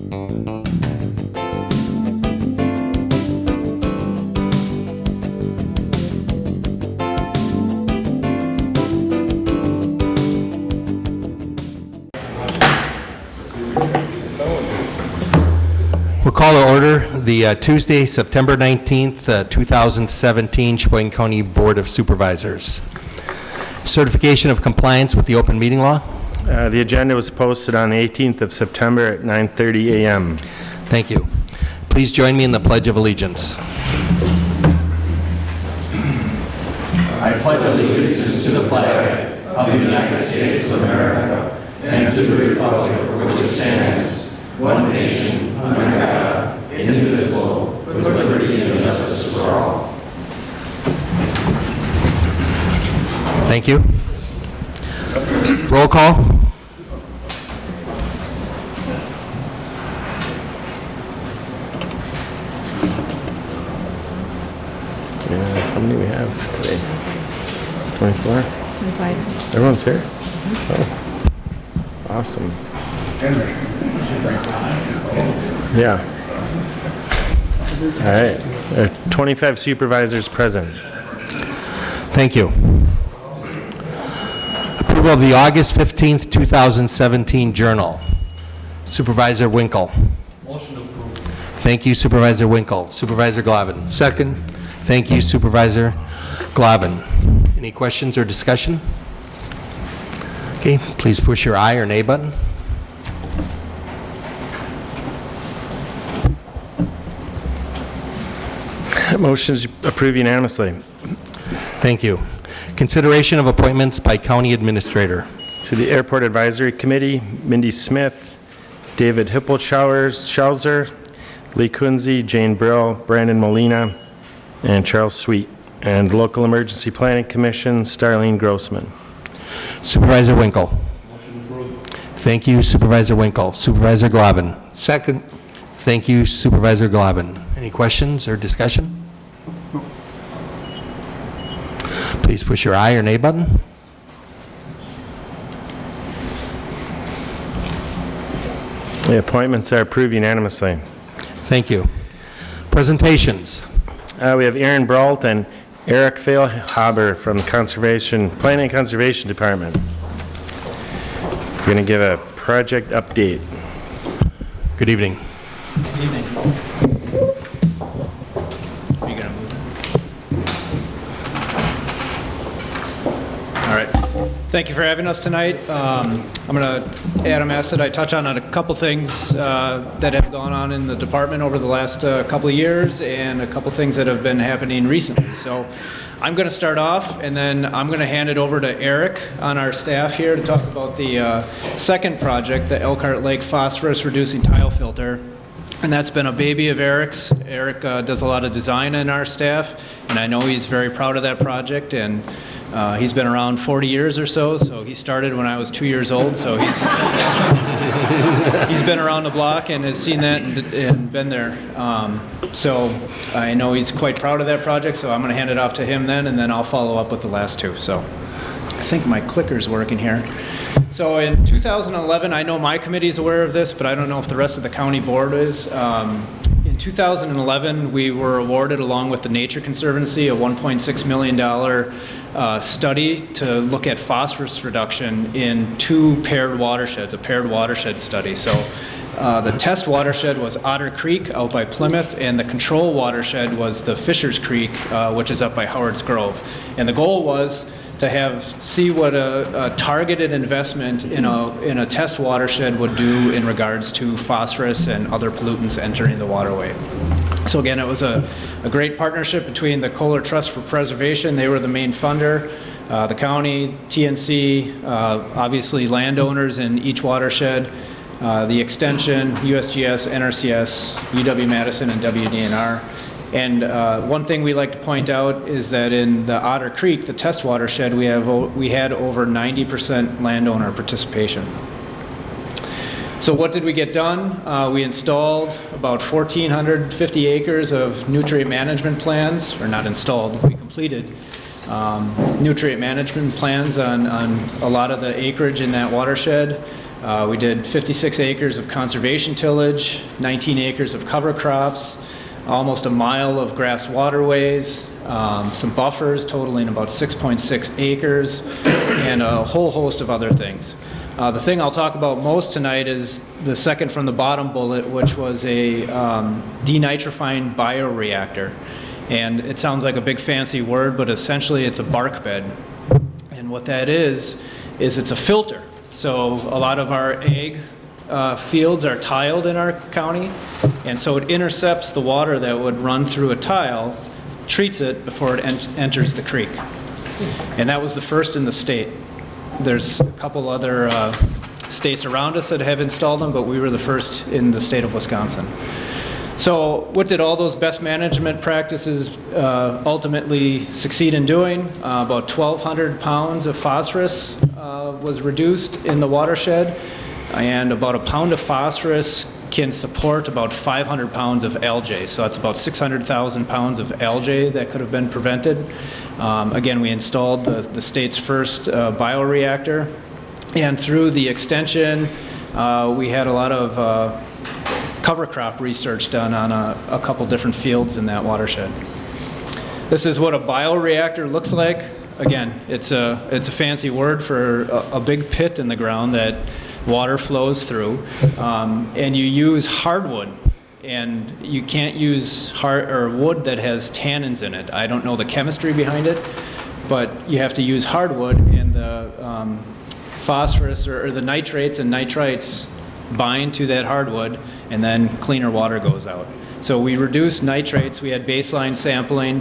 We'll call to order the uh, Tuesday, September 19th, uh, 2017 Sheboygan County Board of Supervisors. Certification of compliance with the open meeting law. Uh, The agenda was posted on the 18th of September at 9:30 a.m. Thank you. Please join me in the Pledge of Allegiance. I pledge allegiance to the flag of the United States of America and to the republic for which it stands, one nation, under God, indivisible, with liberty and justice for all. Thank you. Roll call. Yeah, How many we have today? 24? 25. Everyone's here? Oh, Awesome. Yeah. All right. There are 25 supervisors present. Thank you. Approval of the August 15th, 2017 Journal. Supervisor Winkle. Motion approved. Thank you Supervisor Winkle. Supervisor Glavin. Second. Thank you Supervisor Glavin. Any questions or discussion? Okay, please push your aye or nay button. Motion's approved unanimously. Thank you. Consideration of appointments by County Administrator. To the Airport Advisory Committee, Mindy Smith, David Hippelschauser, Lee Kunze, Jane Brill, Brandon Molina, and Charles Sweet. And Local Emergency Planning Commission, Starlene Grossman. Supervisor Winkle. Thank you Supervisor Winkle. Supervisor Glavin. Second. Thank you Supervisor Glavin. Any questions or discussion? Please push your aye or nay button. The appointments are approved unanimously. Thank you. Presentations. Uh, We have Aaron Brault and Eric Failhaber from the Conservation, Planning and Conservation Department. We're Going to give a project update. Good evening. All right. Thank you for having us tonight. Um, I'm going to, Adam asked that I touch on a couple things uh, that have gone on in the department over the last uh, couple of years and a couple things that have been happening recently. So I'm going to start off and then I'm going to hand it over to Eric on our staff here to talk about the uh, second project, the Elkhart Lake Phosphorus Reducing Tile Filter. And that's been a baby of Eric's. Eric uh, does a lot of design in our staff, and I know he's very proud of that project. And uh, he's been around 40 years or so. So he started when I was two years old. So he's he's been around the block and has seen that and, and been there. Um, so I know he's quite proud of that project. So I'm going to hand it off to him then, and then I'll follow up with the last two. So I think my clicker's working here. So in 2011, I know my committee is aware of this, but I don't know if the rest of the county board is. Um, 2011, we were awarded, along with the Nature Conservancy, a $1.6 million uh, study to look at phosphorus reduction in two paired watersheds, a paired watershed study. So uh, the test watershed was Otter Creek out by Plymouth, and the control watershed was the Fishers Creek, uh, which is up by Howard's Grove. And the goal was to have, see what a, a targeted investment in a, in a test watershed would do in regards to phosphorus and other pollutants entering the waterway. So again, it was a, a great partnership between the Kohler Trust for Preservation, they were the main funder, uh, the county, TNC, uh, obviously landowners in each watershed, uh, the extension, USGS, NRCS, UW-Madison, and WDNR. And uh, one thing we like to point out is that in the Otter Creek, the test watershed, we have we had over 90% landowner participation. So what did we get done? Uh, we installed about 1,450 acres of nutrient management plans, or not installed, we completed um, nutrient management plans on, on a lot of the acreage in that watershed. Uh, We did 56 acres of conservation tillage, 19 acres of cover crops, almost a mile of grass waterways, um, some buffers totaling about 6.6 acres, and a whole host of other things. Uh, The thing I'll talk about most tonight is the second from the bottom bullet, which was a um, denitrifying bioreactor. And it sounds like a big fancy word, but essentially it's a bark bed. And what that is, is it's a filter. So a lot of our ag uh, fields are tiled in our county, and so it intercepts the water that would run through a tile, treats it before it en- enters the creek. And that was the first in the state. There's a couple other uh, states around us that have installed them, but we were the first in the state of Wisconsin. So what did all those best management practices uh, ultimately succeed in doing? Uh, About 1,200 pounds of phosphorus uh, was reduced in the watershed, and about a pound of phosphorus can support about 500 pounds of algae. So that's about 600,000 pounds of algae that could have been prevented. Um, Again, we installed the the state's first uh, bioreactor, and through the extension, uh, we had a lot of uh, cover crop research done on a, a couple different fields in that watershed. This is what a bioreactor looks like. Again, it's a, it's a fancy word for a, a big pit in the ground that water flows through. Um, and you use hardwood. And you can't use hard, or wood that has tannins in it. I don't know the chemistry behind it, but you have to use hardwood and the um, phosphorus or, or the nitrates and nitrites bind to that hardwood, and then cleaner water goes out. So we reduced nitrates, we had baseline sampling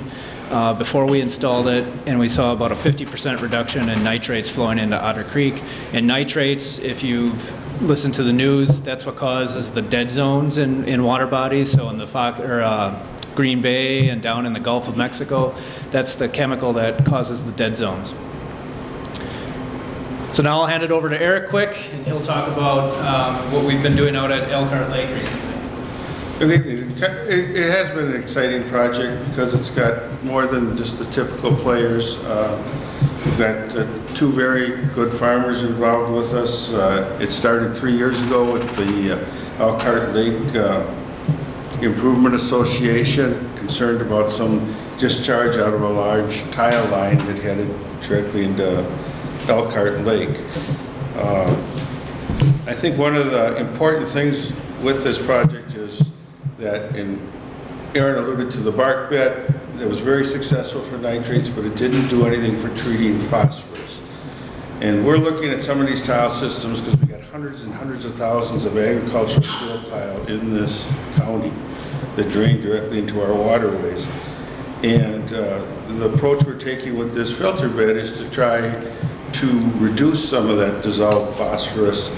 uh, before we installed it, and we saw about a 50% reduction in nitrates flowing into Otter Creek. And nitrates, if you've listened to the news, that's what causes the dead zones in, in water bodies, so in the Fox, or, uh, Green Bay and down in the Gulf of Mexico, that's the chemical that causes the dead zones. So now I'll hand it over to Eric Quick, and he'll talk about um, what we've been doing out at Elkhart Lake recently. Good evening. It it has been an exciting project because it's got more than just the typical players. Uh, We've got uh, two very good farmers involved with us. Uh, It started three years ago with the uh, Elkhart Lake uh, Improvement Association, concerned about some discharge out of a large tile line that headed directly into Elkhart Lake. Uh, I think one of the important things with this project that, Aaron alluded to the bark bed, that was very successful for nitrates, but it didn't do anything for treating phosphorus. And we're looking at some of these tile systems because we've got hundreds and hundreds of thousands of agricultural field tile in this county that drain directly into our waterways. And uh, the approach we're taking with this filter bed is to try to reduce some of that dissolved phosphorus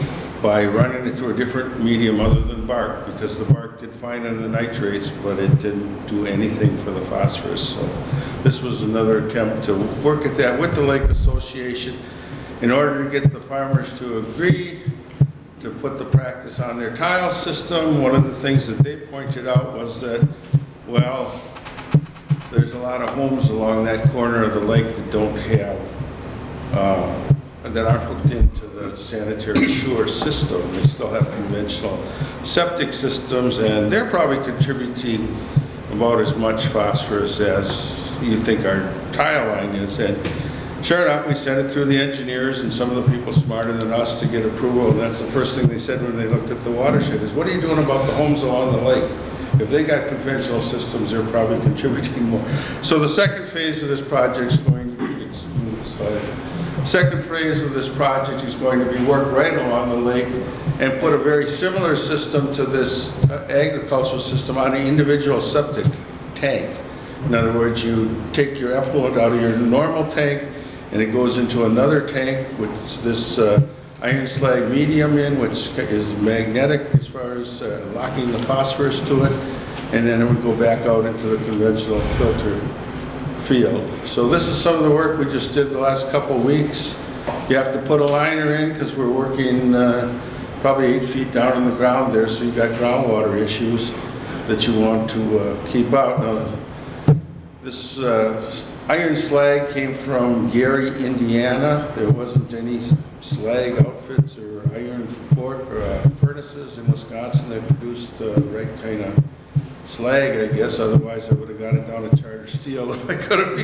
by running it through a different medium other than bark, because the bark did fine on the nitrates, but it didn't do anything for the phosphorus. So this was another attempt to work at that with the Lake Association in order to get the farmers to agree to put the practice on their tile system. One of the things that they pointed out was that, well, there's a lot of homes along that corner of the lake that don't have, uh, that aren't hooked into the sanitary sewer system. They still have conventional septic systems, and they're probably contributing about as much phosphorus as you think our tile line is. And sure enough, we sent it through the engineers and some of the people smarter than us to get approval, and that's the first thing they said when they looked at the watershed, is what are you doing about the homes along the lake? If they got conventional systems, they're probably contributing more. So the second phase of this project is going to be, Second phase of this project is going to be work right along the lake and put a very similar system to this uh, agricultural system on an individual septic tank. In other words, you take your effluent out of your normal tank and it goes into another tank with this uh, iron slag medium in, which is magnetic as far as uh, locking the phosphorus to it, and then it would go back out into the conventional filter field. So this is some of the work we just did the last couple weeks. You have to put a liner in because we're working uh, probably eight feet down in the ground there, so you've got groundwater issues that you want to uh, keep out. Now, this uh, iron slag came from Gary, Indiana. There wasn't any slag outfits or iron bor- uh, furnaces in Wisconsin that produced the right kind of slag, I guess, otherwise I would have got it down to Charter Steel if I could have,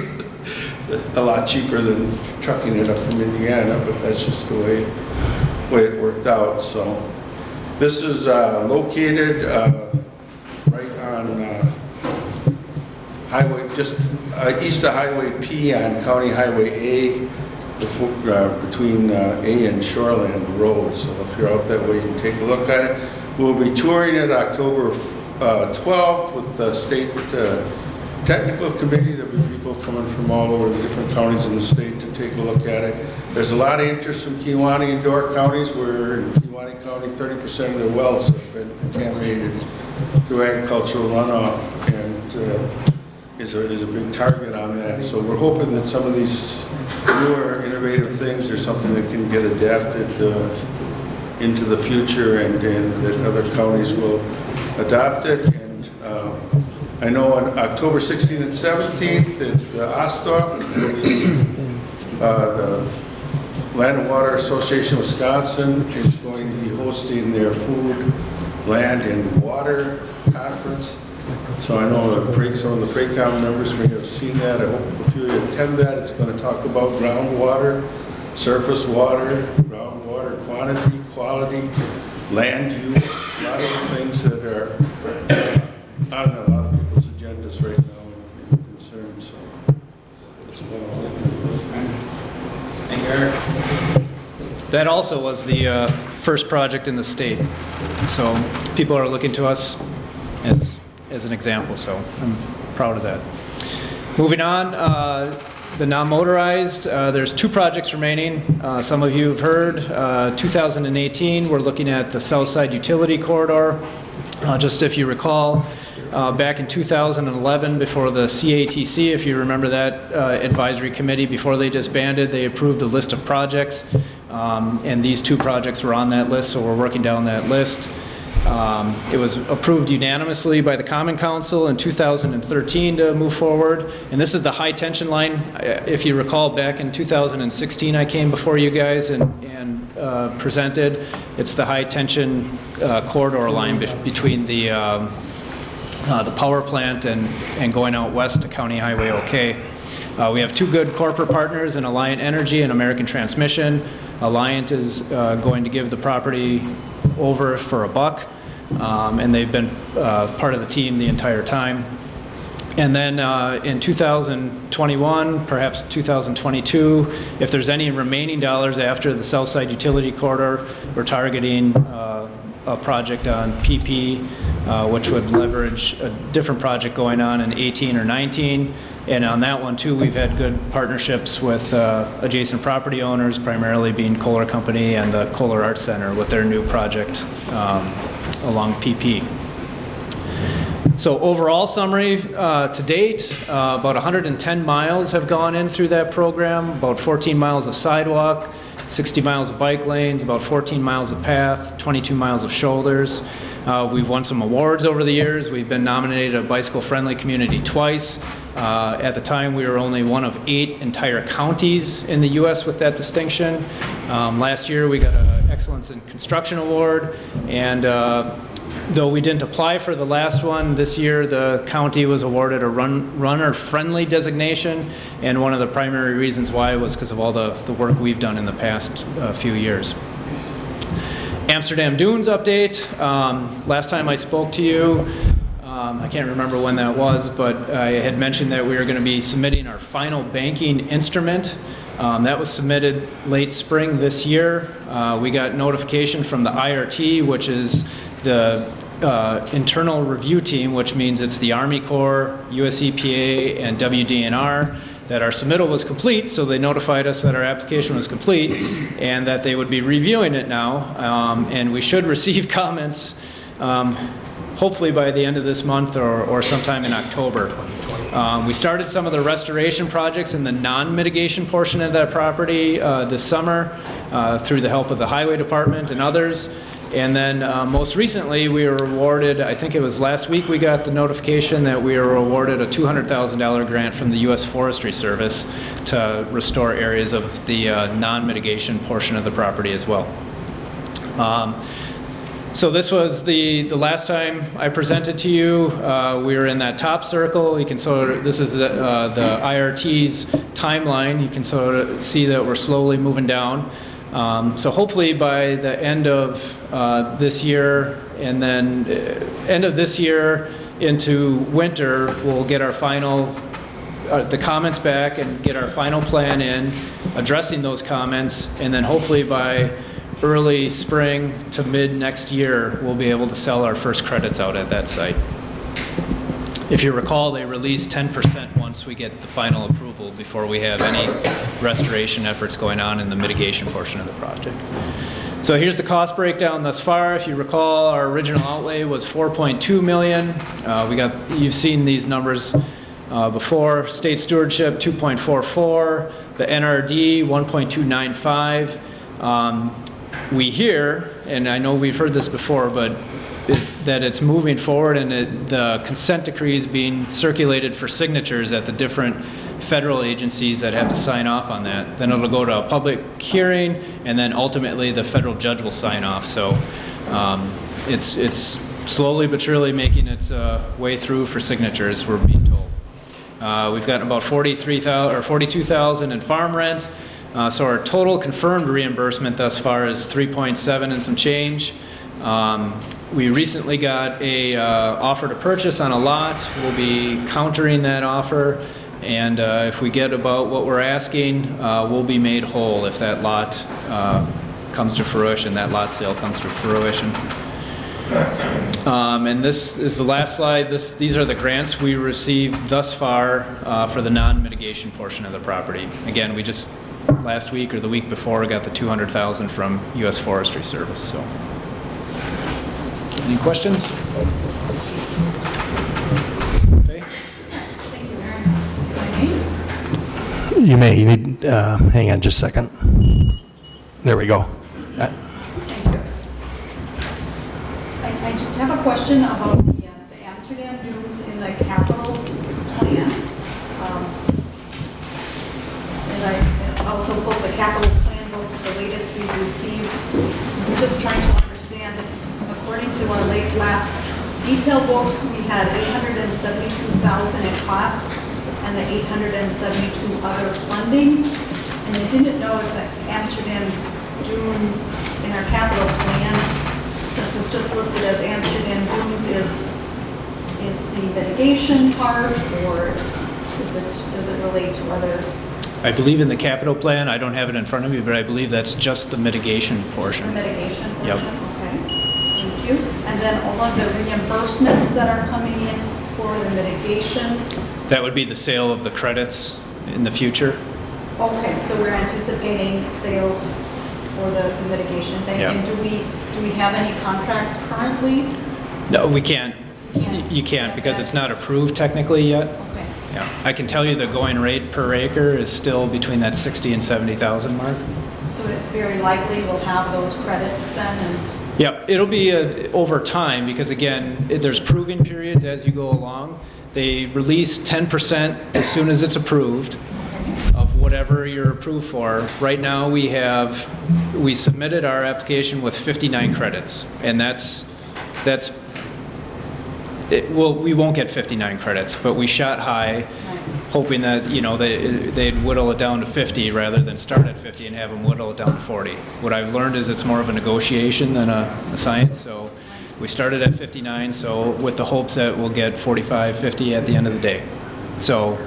been a lot cheaper than trucking it up from Indiana, but that's just the way, way it worked out, so. This is uh, located uh, right on uh, Highway, just uh, east of Highway P on County Highway A, before, uh, between uh, A and Shoreland Road. So if you're out that way, you can take a look at it. We'll be touring it October uh, 12th with the state uh, technical committee. There'll be people coming from all over the different counties in the state to take a look at it. There's a lot of interest from Kewaunee and Door counties, where in Kewaunee County, 30% of their wells have been contaminated through agricultural runoff. And uh, is a, is a big target on that. So we're hoping that some of these newer innovative things are something that can get adapted uh, into the future and, and that other counties will adopt it. And uh, I know on October 16th and 17th, it's the Ostoff, uh, the Land and Water Association of Wisconsin is going to be hosting their food, land, and water conference. So I know some of the Praycom members may have seen that. I hope a few of you attend that. It's going to talk about groundwater, surface water, groundwater quantity, quality, land use, a lot of the things that are on a lot of people's agendas right now and concerns, so. that's about all. Thank you, Eric. That also was the uh, first project in the state. So people are looking to us as, as an example, so I'm proud of that. Moving on, uh, the non-motorized, uh, there's two projects remaining. Uh, Some of you have heard, uh, 2018, we're looking at the South Side Utility Corridor. Uh, Just if you recall, uh, back in 2011, before the CATC, if you remember that uh, advisory committee, before they disbanded, they approved a list of projects, Um, and these two projects were on that list, so we're working down that list. Um, It was approved unanimously by the Common Council in 2013 to move forward, and this is the high-tension line. Uh, If you recall, back in 2016, I came before you guys and and uh, presented. It's the high-tension uh, corridor line bef- between the um, uh, the power plant and, and going out west to County Highway OK. Uh, We have two good corporate partners in Alliant Energy and American Transmission. Alliant is uh, going to give the property over for a buck, um, and they've been uh, part of the team the entire time. And then uh, in 2021, perhaps 2022, if there's any remaining dollars after the Southside Utility Corridor, we're targeting uh, a project on PP, uh, which would leverage a different project going on in 18 or 19. And on that one, too, we've had good partnerships with uh, adjacent property owners, primarily being Kohler Company and the Kohler Arts Center with their new project um, along PP. So overall summary, uh, to date, uh, about 110 miles have gone in through that program, about 14 miles of sidewalk, 60 miles of bike lanes, about 14 miles of path, 22 miles of shoulders. Uh, We've won some awards over the years. We've been nominated a bicycle-friendly community twice. Uh, At the time, we were only one of eight entire counties in the U.S. with that distinction. Um, Last year, we got an Excellence in Construction Award, and uh, Though we didn't apply for the last one, this year the county was awarded a run- runner-friendly designation, and one of the primary reasons why was because of all the, the work we've done in the past uh, few years. Amsterdam Dunes update. Um, Last time I spoke to you, um, I can't remember when that was, but I had mentioned that we were going to be submitting our final banking instrument. Um, That was submitted late spring this year. Uh, We got notification from the IRT, which is the uh, internal review team, which means it's the Army Corps, US EPA, and WDNR, that our submittal was complete, so they notified us that our application was complete and that they would be reviewing it now. Um, And we should receive comments um, hopefully by the end of this month or, or sometime in October. Um, We started some of the restoration projects in the non-mitigation portion of that property uh, this summer uh, through the help of the Highway Department and others. And then uh, most recently, we were awarded, I think it was last week, we got the notification that we were awarded a $200,000 grant from the U.S. Forestry Service to restore areas of the uh, non-mitigation portion of the property as well. Um, So this was the, the last time I presented to you. Uh, We were in that top circle. You can sort of, this is the, uh, the IRT's timeline. You can sort of see that we're slowly moving down. Um, So hopefully by the end of uh, this year and then uh, end of this year into winter, we'll get our final uh, the comments back and get our final plan in, addressing those comments, and then hopefully by early spring to mid next year, we'll be able to sell our first credits out at that site. If you recall, they release 10% once we get the final approval before we have any restoration efforts going on in the mitigation portion of the project. So here's the cost breakdown thus far. If you recall, our original outlay was 4.2 million. Uh, We got, you've seen these numbers uh, before. State stewardship, 2.44. The NRD, 1.295. Um, We hear, and I know we've heard this before, but it- that it's moving forward and it- the consent decree is being circulated for signatures at the different federal agencies that have to sign off on that. Then it'll go to a public hearing, and then ultimately the federal judge will sign off. So um, it's, it's slowly but surely making its uh, way through for signatures, we're being told. Uh, We've gotten about 43,000, or 42,000 in farm rent. Uh, So our total confirmed reimbursement thus far is 3.7 and some change. Um, We recently got a uh, offer to purchase on a lot. We'll be countering that offer. And uh, if we get about what we're asking, uh, we'll be made whole if that lot uh, comes to fruition, that lot sale comes to fruition. Um, And this is the last slide. This, these are the grants we received thus far uh, for the non-mitigation portion of the property. Again, we just, last week or the week before, I got the 200,000 from U.S. Forestry Service, so. Any questions? Okay. You, Aaron. My name? You may, you need, uh, hang on just a second. There we go. Uh, I, I just have a question about the, uh, the Amsterdam dunes in the capital plan. Um, And I also pulled the capital plan books, the latest we've received. I'm just trying to understand, according to our late last detail book, we had 872,000 in costs and the 872 other funding. And I didn't know if the Amsterdam dunes in our capital plan, since it's just listed as Amsterdam dunes, is, is the mitigation part, or is it, does it relate to other? I believe in the capital plan, I don't have it in front of me, but I believe that's just the mitigation portion. The mitigation portion? Yep. Okay, thank you. And then all of the reimbursements that are coming in for the mitigation? That would be the sale of the credits in the future. Okay, so we're anticipating sales for the mitigation bank? Yeah. And do we, do we have any contracts currently? No, we can't. Can't. You can't because it's not approved technically yet. Yeah, I can tell you the going rate per acre is still between that 60 and 70,000 mark. so it's very likely we'll have those credits then, and, Yep, it'll be uh, over time because again, it- there's proving periods as you go along. They release 10% as soon as it's approved of whatever you're approved for. Right now, we have, we submitted our application with 59 credits and that's, that's, it, well, we won't get 59 credits, but we shot high hoping that, you know, they, they'd whittle it down to 50 rather than start at 50 and have them whittle it down to 40. What I've learned is it's more of a negotiation than a, a science, so we started at 59, so with the hopes that we'll get 45, 50 at the end of the day. So,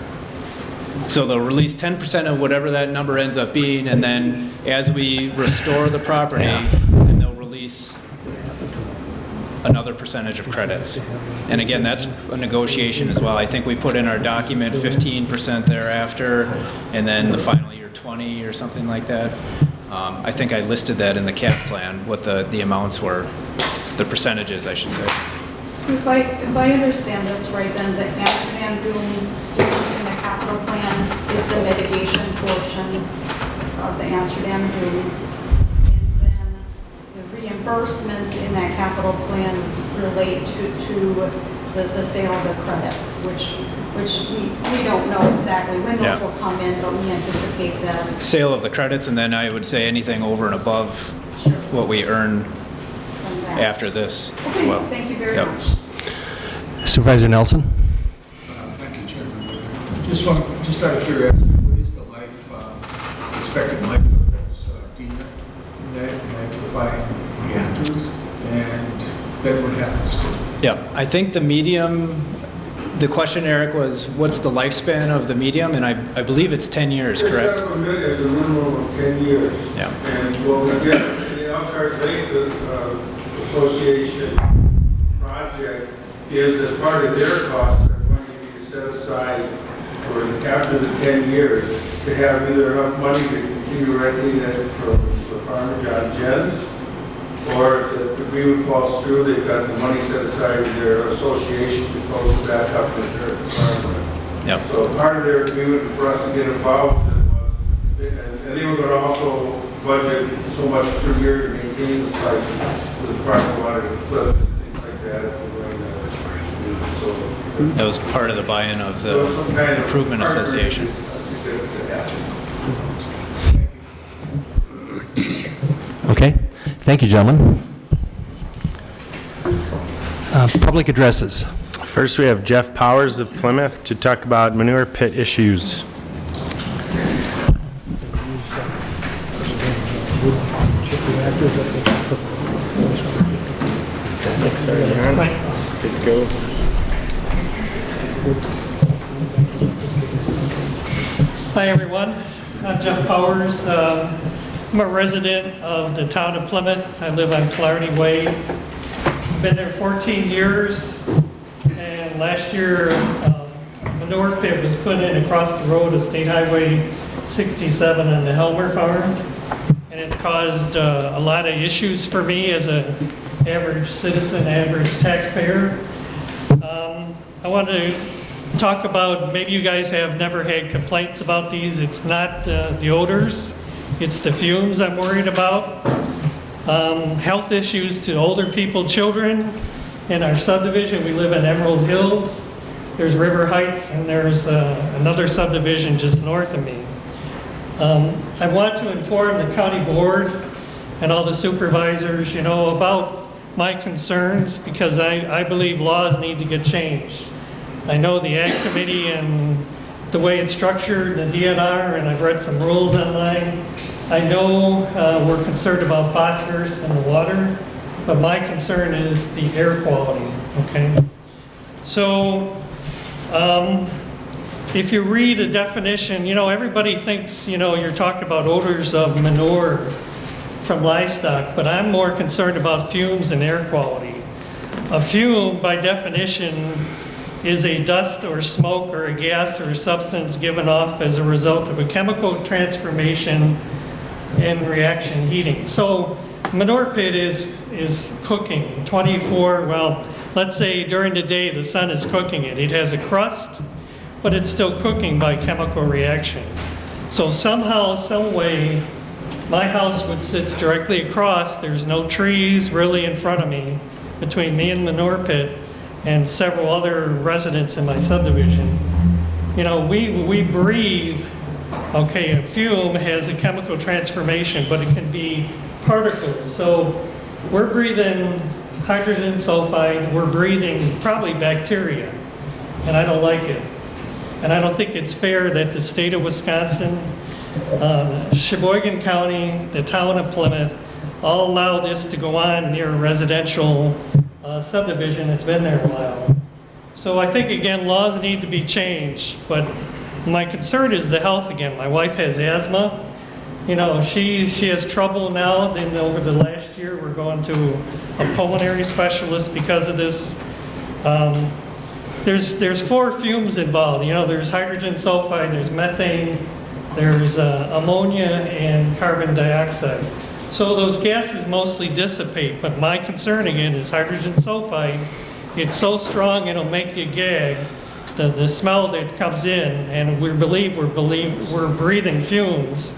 so they'll release 10% of whatever that number ends up being, and then as we restore the property, yeah. then they'll release another percentage of credits. And again, that's a negotiation as well. I think we put in our document 15% thereafter, and then the final year 20 or something like that. Um, I think I listed that in the cap plan, what the, the amounts were, the percentages, I should say. so if I, if I understand this right, then the Amsterdam dune, dunes in the capital plan is the mitigation portion of the Amsterdam dunes. And then the reimbursements in that capital plan relate to, to the, the sale of the credits, which, which we, we don't know exactly when Yeah. those will come in, but we anticipate that. Sale of the credits, and then I would say anything over and above Sure. what we earn after this as well. thank you very Yep. much. Supervisor Nelson? Thank you, Chairman. Just one, just out of curiosity, what is the life, uh, expected life of those uh, denitrifying reactors? And then what happens to? Yeah, I think the medium, the question, Eric, was what's the lifespan of the medium? And I, I believe it's 10 years, correct? It's a minimum of 10 years. Yeah. And what we did, the Elkhart Lake uh, Association project is that part of their costs are going to be set aside for after the 10 years to have either enough money to continue renting it from the farmer John Jens, or if the agreement falls through, they've got the money set aside in their association to close it back up with their farmer. Yep. So part of their agreement for us to get involved in was, and and they were going to also budget so much per year to maintain the site, with the farmer wanted equipment, things like that, if we're going to, so. That was part of the buy-in of there was the some kind of Improvement Association. partnership that happened. Okay, thank you, gentlemen. Uh, Public addresses. First, we have Jeff Powers of Plymouth to talk about manure pit issues. Good to go. Hi, everyone. I'm Jeff Powers. Um, I'm a resident of the town of Plymouth. I live on Clarity Way. Been there 14 years, and last year, um, manure pit was put in across the road of State Highway 67 on the Helmer Farm, and it's caused uh, a lot of issues for me as an average citizen, average taxpayer. Um, I want to talk about, maybe you guys have never had complaints about these. It's not uh, the odors, it's the fumes I'm worried about. Um, Health issues to older people, children. In our subdivision, we live in Emerald Hills. There's River Heights, and there's uh, another subdivision just north of me. Um, I want to inform the county board and all the supervisors, you know, about my concerns because I, I believe laws need to get changed. I know the Ag Committee and the way it's structured, in the DNR, and I've read some rules online. I know uh, we're concerned about phosphorus in the water, but my concern is the air quality, okay? So, um, if you read a definition, you know, everybody thinks, you know, you're talking about odors of manure from livestock, but I'm more concerned about fumes and air quality. A fume, by definition, is a dust or smoke or a gas or a substance given off as a result of a chemical transformation and reaction heating. So manure pit is, is cooking 24, well, let's say during the day the sun is cooking it. It has a crust, but it's still cooking by chemical reaction. So somehow, some way, my house, which sits directly across, there's no trees really in front of me, between me and manure pit, and several other residents in my subdivision. You know, we, we breathe, okay, a fume has a chemical transformation, but it can be particles. So we're breathing hydrogen sulfide, we're breathing probably bacteria, and I don't like it. And I don't think it's fair that the state of Wisconsin, uh, Sheboygan County, the town of Plymouth, all allow this to go on near residential uh, subdivision that's been there a while. So I think, again, laws need to be changed, but my concern is the health again. My wife has asthma. You know, she, she has trouble now, and over the last year, we're going to a pulmonary specialist because of this. Um, there's, there's four fumes involved. You know, there's hydrogen sulfide, there's methane, there's uh, ammonia, and carbon dioxide. So those gases mostly dissipate, but my concern again is hydrogen sulfide. It's so strong it'll make you gag. The, the smell that comes in, and we believe we're believe we're breathing fumes.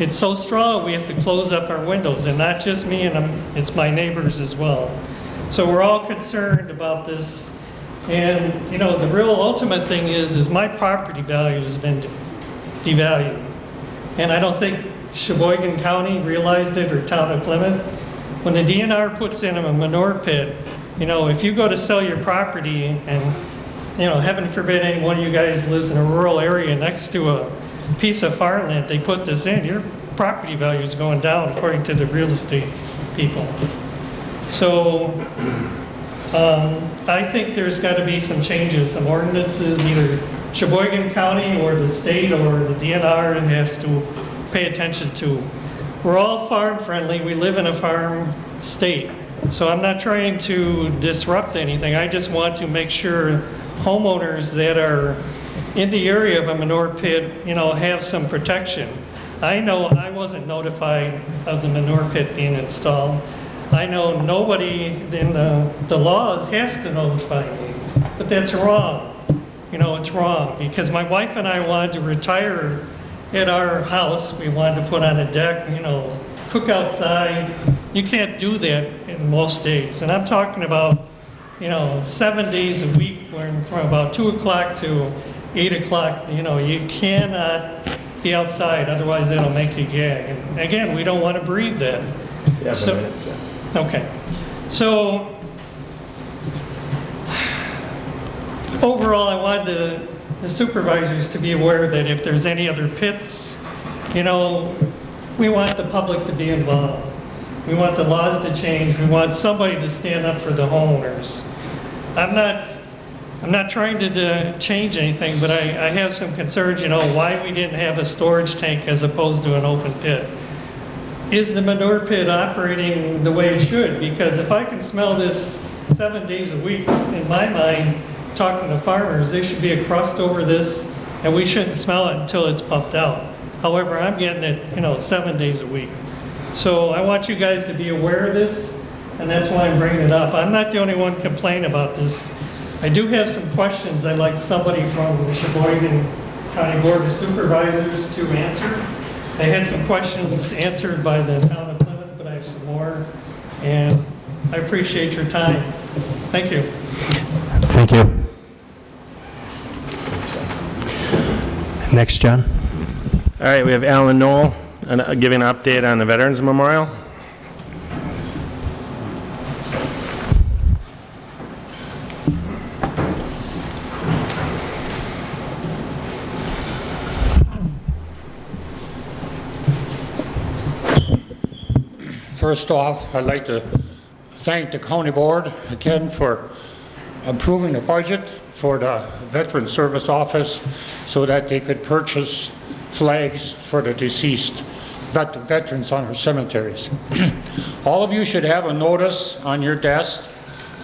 It's so strong we have to close up our windows, and not just me, and I'm, it's my neighbors as well. So we're all concerned about this. And you know, the real ultimate thing is, is my property value has been devalued, and I don't think Sheboygan County realized it or town of Plymouth. when the DNR puts in a manure pit, you know, if you go to sell your property and, you know, heaven forbid any one of you guys lives in a rural area next to a piece of farmland, they put this in, your property value is going down according to the real estate people. So, um, I think there's got to be some changes, some ordinances, either Sheboygan County or the state or the DNR has to pay attention to. We're all farm friendly, we live in a farm state. So I'm not trying to disrupt anything, I just want to make sure homeowners that are in the area of a manure pit, you know, have some protection. I know I wasn't notified of the manure pit being installed. I know nobody in the, the laws has to notify me, but that's wrong. You know, it's wrong, because my wife and I wanted to retire at our house. We wanted to put on a deck, you know, cook outside. You can't do that in most days. And I'm talking about, you know, seven days a week, from about 2 o'clock to 8 o'clock, you know, you cannot be outside, otherwise it'll make you gag. And again, we don't want to breathe that. So- Okay. So, overall, I wanted the- the supervisors to be aware that if there's any other pits, you know, we want the public to be involved. We want the laws to change. We want somebody to stand up for the homeowners. I'm not, I'm not trying to uh, change anything, but I, I have some concerns, you know, why we didn't have a storage tank as opposed to an open pit. Is the manure pit operating the way it should? Because if I can smell this seven days a week, in my mind, talking to farmers, there should be a crust over this, and we shouldn't smell it until it's pumped out. However, I'm getting it, you know, seven days a week. So I want you guys to be aware of this, and that's why I'm bringing it up. I'm not the only one complaining about this. I do have some questions I'd like somebody from the Sheboygan County Board of Supervisors to answer. I had some questions answered by the town of Plymouth, but I have some more, and I appreciate your time. Thank you. Thank you. Next, John. All right, we have Alan Knoll and, uh, giving an update on the Veterans Memorial. First off, I'd like to thank the county board again for approving the budget for the Veteran Service Office so that they could purchase flags for the deceased vet- veterans on our cemeteries. All of you should have a notice on your desk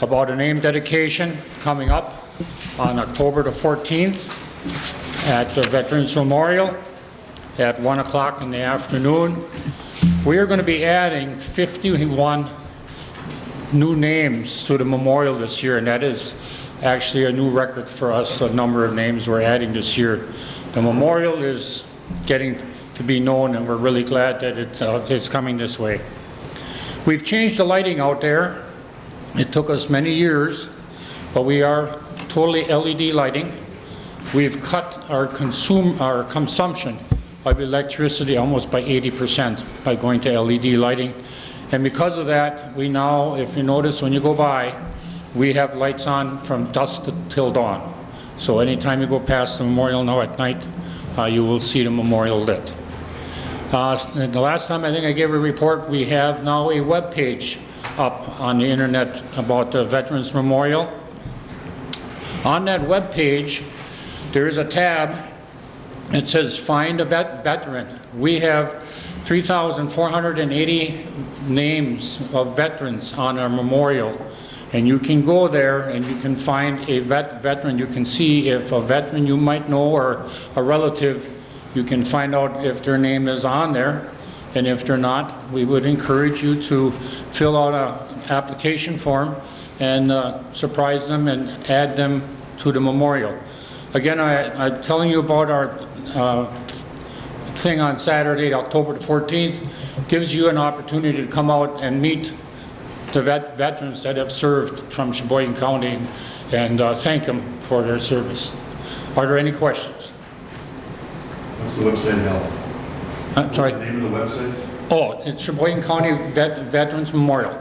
about a name dedication coming up on October the 14th at the Veterans Memorial at 1 o'clock in the afternoon. We are going to be adding 51 new names to the memorial this year, and that is actually a new record for us, a number of names we're adding this year. The memorial is getting to be known, and we're really glad that it, uh, it's coming this way. We've changed the lighting out there. It took us many years, but we are totally LED lighting. We've cut our consume, our consumption of electricity almost by 80% by going to LED lighting. And because of that, we now, if you notice when you go by, we have lights on from dusk till dawn. So anytime you go past the memorial now at night, uh, you will see the memorial lit. Uh, The last time I think I gave a report, we have now a web page up on the internet about the Veterans Memorial. On that web page, there is a tab that says find a vet veteran. We have 3,480 names of veterans on our memorial. And you can go there and you can find a vet veteran. You can see if a veteran you might know or a relative, you can find out if their name is on there. And if they're not, we would encourage you to fill out an application form and uh, surprise them and add them to the memorial. Again, I, I'm telling you about our uh, thing on Saturday, October the 14th, gives you an opportunity to come out and meet the vet veterans that have served from Sheboygan County and uh, thank them for their service. Are there any questions? What's the website now? I'm sorry, Name of the website? Oh, it's Sheboygan County Vet- Veterans Memorial.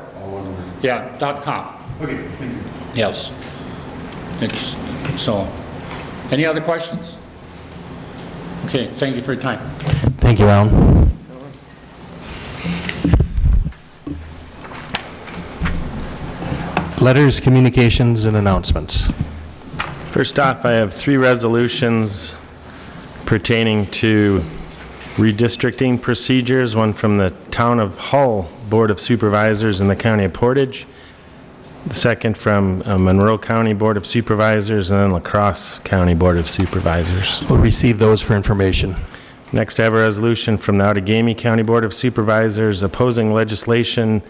Yeah, dot com. Okay, thank you. Yes. It's, so, any other questions? Okay, thank you for your time. Thank you, Alan. Letters, communications, and announcements. First off, I have three resolutions pertaining to redistricting procedures, one from the Town of Hull Board of Supervisors in the County of Portage, the second from uh, Monroe County Board of Supervisors, and then La Crosse County Board of Supervisors. We'll receive those for information. Next, I have a resolution from the Outagamie County Board of Supervisors opposing legislation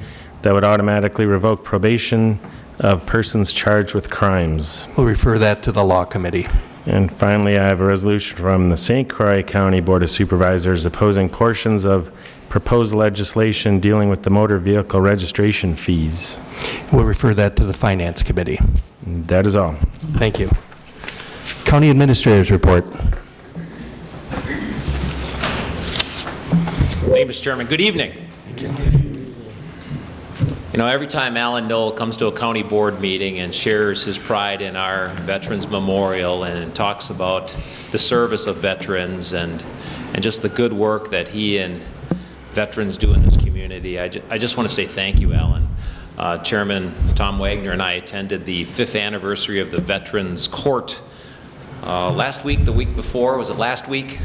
that would automatically revoke probation of persons charged with crimes. We'll refer that to the Law Committee. And finally, I have a resolution from the St. Croix County Board of Supervisors opposing portions of proposed legislation dealing with the motor vehicle registration fees. We'll refer that to the Finance Committee. That is all. Thank you. County Administrator's Report. Thank you, Mr. Chairman. Good evening. You know, every time Alan Knoll comes to a county board meeting and shares his pride in our Veterans Memorial and talks about the service of veterans and, and just the good work that he and veterans do in this community, I, ju- I just want to say thank you, Alan. Uh, Chairman Tom Wagner and I attended the fifth anniversary of the Veterans Court uh, last week, the week before, was it last week?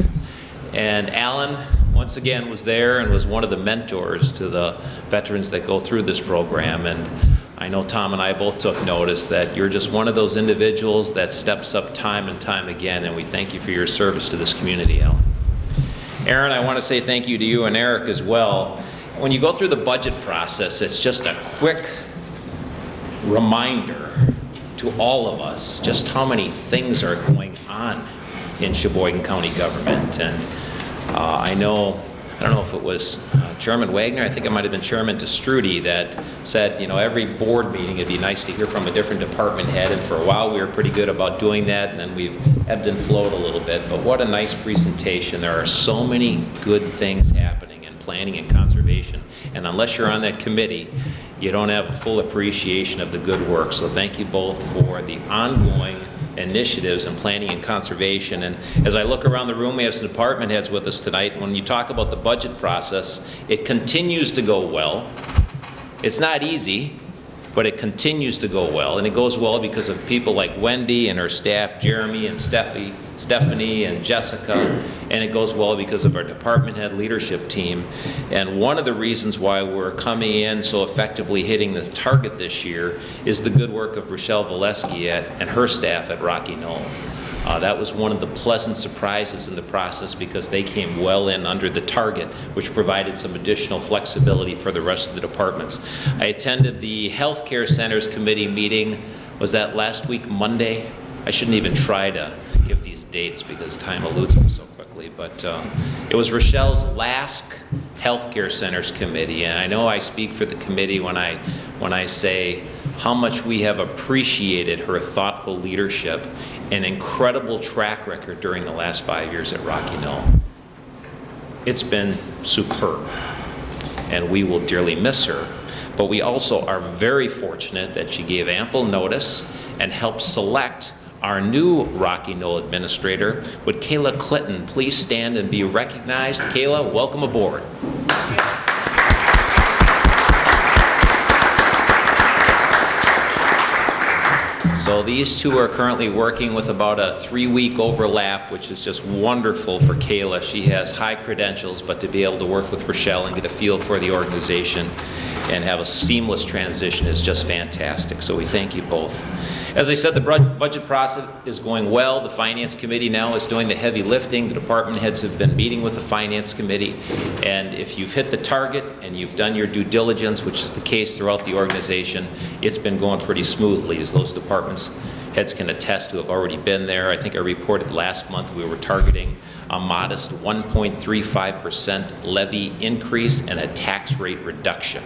And Alan, once again, was there and was one of the mentors to the veterans that go through this program. And I know Tom and I both took notice that you're just one of those individuals that steps up time and time again, and we thank you for your service to this community, Alan. Aaron, I want to say thank you to you and Eric as well. When you go through the budget process, it's just a quick reminder to all of us just how many things are going on in Sheboygan County government. And uh, I know, I don't know if it was uh, Chairman Wagner, I think it might have been Chairman Te Stroete that said, you know, every board meeting, it'd be nice to hear from a different department head. And for a while, we were pretty good about doing that, and then we've ebbed and flowed a little bit. But what a nice presentation. There are so many good things happening in planning and conservation. And unless you're on that committee, you don't have a full appreciation of the good work. So thank you both for the ongoing initiatives in planning and conservation. And as I look around the room, we have some department heads with us tonight. When you talk about the budget process, it continues to go well. It's not easy, but it continues to go well. And it goes well because of people like Wendy and her staff, Jeremy and Steffi, Stephanie and Jessica. And it goes well because of our department head leadership team. And one of the reasons why we're coming in so effectively hitting the target this year is the good work of Rochelle Valesky at, and her staff at Rocky Knoll. Uh, that was one of the pleasant surprises in the process because they came well in under the target, which provided some additional flexibility for the rest of the departments. I attended the Healthcare Centers Committee meeting, was that last week, Monday? I shouldn't even try to give these dates because time eludes me so quickly, but uh, it was Rochelle's last Healthcare Centers Committee, and I know I speak for the committee when I, when I say how much we have appreciated her thoughtful leadership and incredible track record during the last five years at Rocky Knoll. It's been superb, and we will dearly miss her. But we also are very fortunate that she gave ample notice and helped select our new Rocky Knoll administrator. Would Kayla Clinton please stand and be recognized? Kayla, welcome aboard. So these two are currently working with about a three-week overlap, which is just wonderful for Kayla. She has high credentials, but to be able to work with Rochelle and get a feel for the organization and have a seamless transition is just fantastic. So we thank you both. As I said, the budget process is going well. The Finance Committee now is doing the heavy lifting. The department heads have been meeting with the Finance Committee. And if you've hit the target and you've done your due diligence, which is the case throughout the organization, it's been going pretty smoothly as those departments heads can attest to have already been there. I think I reported last month we were targeting a modest 1.35% levy increase and a tax rate reduction.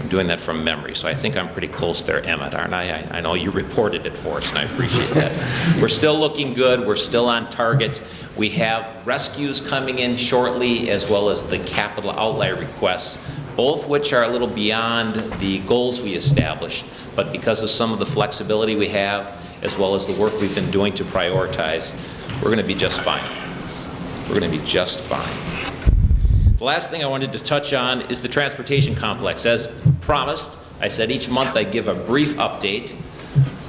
I'm doing that from memory, so I think I'm pretty close there, Emmett, aren't I? I I know you reported it for us, and I appreciate that. We're still looking good, we're still on target. We have rescues coming in shortly, as well as the capital outlay requests, both which are a little beyond the goals we established, but because of some of the flexibility we have, as well as the work we've been doing to prioritize, we're going to be just fine. We're going to be just fine. The last thing I wanted to touch on is the transportation complex. As promised, I said each month I'd give a brief update.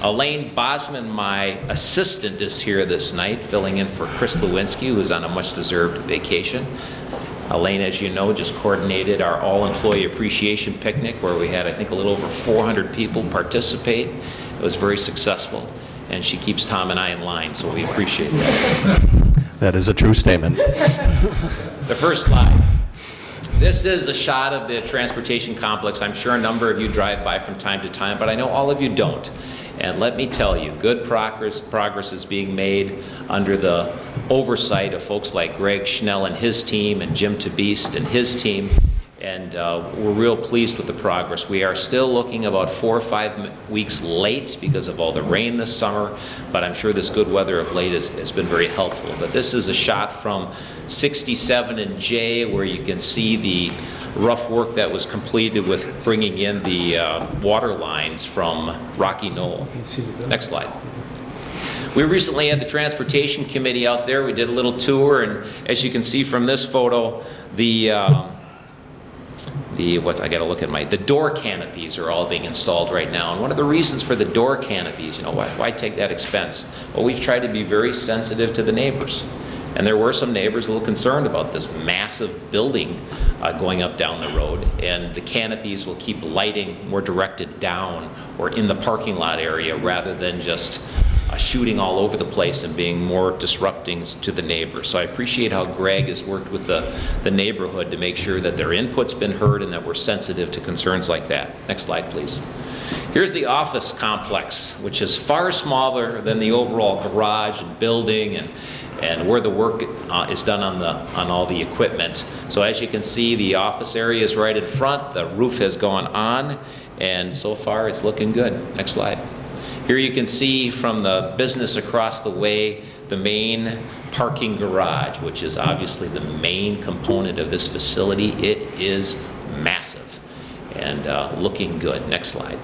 Elaine Bosman, my assistant, is here this night, filling in for Chris Lewinsky, who is on a much-deserved vacation. Elaine, as you know, just coordinated our all-employee appreciation picnic, where we had, I think, a little over 400 people participate. It was very successful, and she keeps Tom and I in line, so we appreciate that. That is a true statement. The first slide. This is a shot of the transportation complex. I'm sure a number of you drive by from time to time, but I know all of you don't. And let me tell you, good progress, progress is being made under the oversight of folks like Greg Schnell and his team, and Jim Tabeast and his team, and uh, we're real pleased with the progress. We are still looking about four or five weeks late because of all the rain this summer, but I'm sure this good weather of late has, has been very helpful. But this is a shot from 67 and J where you can see the rough work that was completed with bringing in the uh, water lines from Rocky Knoll. Next slide. We recently had the Transportation Committee out there. We did a little tour, and as you can see from this photo, the um, the, what, I gotta look at my, the door canopies are all being installed right now. And one of the reasons for the door canopies, you know, why, why take that expense? Well, we've tried to be very sensitive to the neighbors. And there were some neighbors a little concerned about this massive building uh, going up down the road. And the canopies will keep lighting more directed down or in the parking lot area rather than just uh, shooting all over the place and being more disrupting to the neighbors. So I appreciate how Greg has worked with the, the neighborhood to make sure that their input's been heard and that we're sensitive to concerns like that. Next slide, please. Here's the office complex, which is far smaller than the overall garage and building and, and where the work uh, is done on, the, on all the equipment. So as you can see, the office area is right in front, the roof has gone on, and so far it's looking good. Next slide. Here you can see from the business across the way, the main parking garage, which is obviously the main component of this facility. It is massive and uh, looking good. Next slide.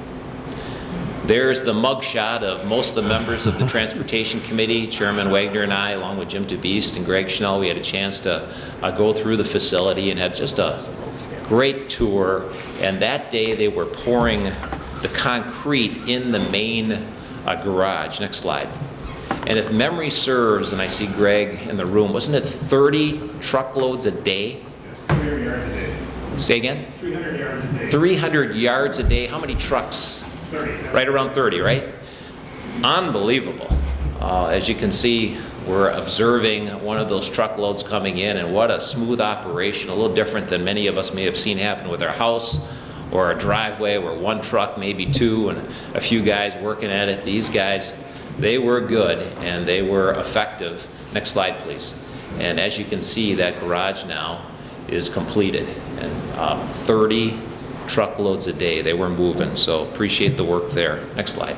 There's the mugshot of most of the members of the Transportation Committee, Chairman Wagner and I, along with Jim DeBeast and Greg Schnell. We had a chance to uh, go through the facility and had just a great tour. And that day, they were pouring the concrete in the main uh, garage. Next slide. And if memory serves, and I see Greg in the room, wasn't it 30 truckloads a day? 300 yards a day. Say again? 300 yards a day. 300 yards a day. How many trucks? 30. Right around 30, right? Unbelievable. Uh, as you can see, we're observing one of those truckloads coming in, and what a smooth operation, a little different than many of us may have seen happen with our house or a driveway where one truck, maybe two, and a few guys working at it. These guys, they were good and they were effective. Next slide, please. And as you can see, that garage now is completed. And um, 30 truckloads a day they were moving, so appreciate the work there. Next slide.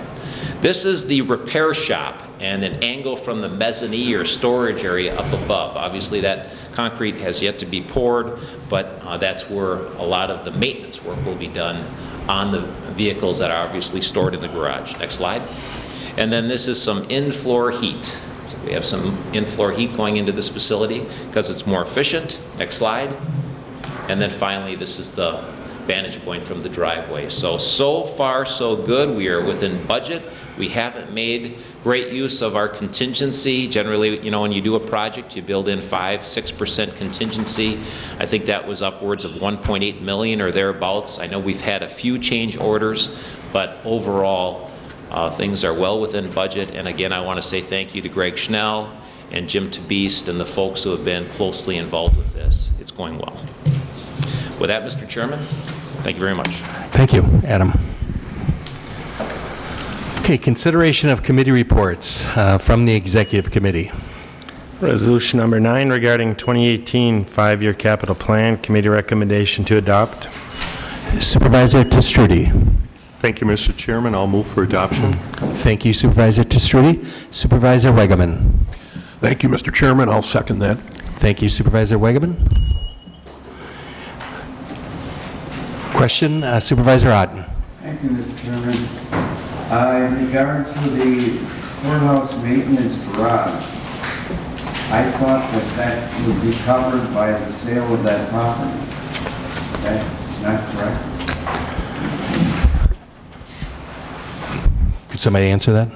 This is the repair shop and an angle from the mezzanine or storage area up above. Obviously, that concrete has yet to be poured, but uh, that's where a lot of the maintenance work will be done on the vehicles that are obviously stored in the garage. Next slide. And then this is some in-floor heat. So we have some in-floor heat going into this facility because it's more efficient. Next slide. And then finally, this is the vantage point from the driveway. So, so far, so good. We are within budget. We haven't made great use of our contingency. Generally, you know, when you do a project, you build in 5, 6% contingency. I think that was upwards of 1.8 million or thereabouts. I know we've had a few change orders, but overall, uh, things are well within budget. And again, I want to say thank you to Greg Schnell and Jim Tabeast and the folks who have been closely involved with this. It's going well. With that, Mr. Chairman, thank you very much. Thank you, Adam. Okay, consideration of committee reports uh, from the Executive Committee. Resolution number nine regarding 2018 five-year capital plan, committee recommendation to adopt. Supervisor Te Stroete. Thank you, Mr. Chairman. I'll move for adoption. Thank you Supervisor Te Stroete. Supervisor Wegeman. Thank you, Mr. Chairman. I'll second that. Thank you Supervisor Wegeman. Question, uh, Supervisor Otten. Thank you, Mr. Chairman. Uh, In regard to the courthouse maintenance garage, I thought that that would be covered by the sale of that property. That's not correct? Could somebody answer that?